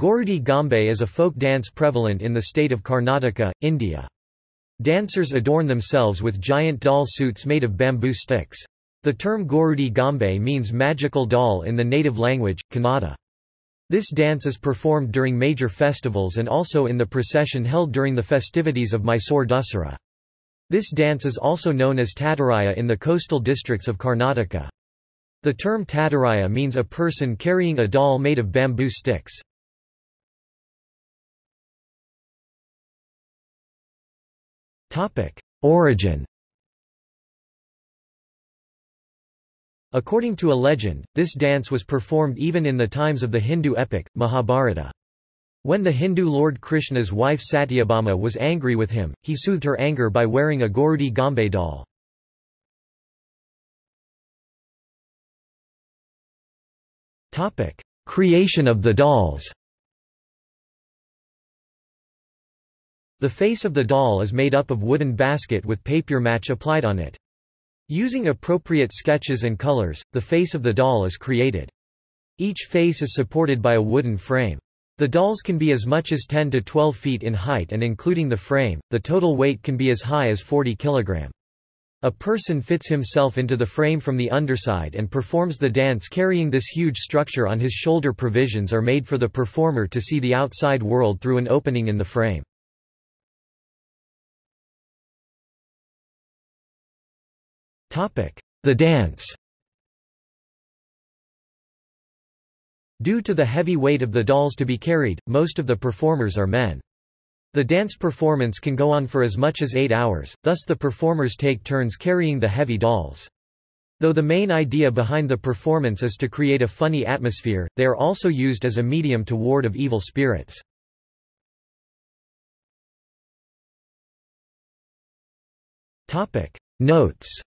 Gorudi Gombe is a folk dance prevalent in the state of Karnataka, India. Dancers adorn themselves with giant doll suits made of bamboo sticks. The term Gorudi Gombe means magical doll in the native language, Kannada. This dance is performed during major festivals and also in the procession held during the festivities of Mysore Dussehra. This dance is also known as Tataraya in the coastal districts of Karnataka. The term Tataraya means a person carrying a doll made of bamboo sticks. Origin According to a legend, this dance was performed even in the times of the Hindu epic, Mahabharata. When the Hindu Lord Krishna's wife Satyabhama was angry with him, he soothed her anger by wearing a Gorudi Gombe doll. Creation of the dolls The face of the doll is made up of wooden basket with papier mâché applied on it. Using appropriate sketches and colors, the face of the doll is created. Each face is supported by a wooden frame. The dolls can be as much as 10 to 12 feet in height and including the frame, the total weight can be as high as 40 kg. A person fits himself into the frame from the underside and performs the dance carrying this huge structure on his shoulder provisions are made for the performer to see the outside world through an opening in the frame. The dance Due to the heavy weight of the dolls to be carried, most of the performers are men. The dance performance can go on for as much as eight hours, thus the performers take turns carrying the heavy dolls. Though the main idea behind the performance is to create a funny atmosphere, they are also used as a medium to ward of evil spirits. Notes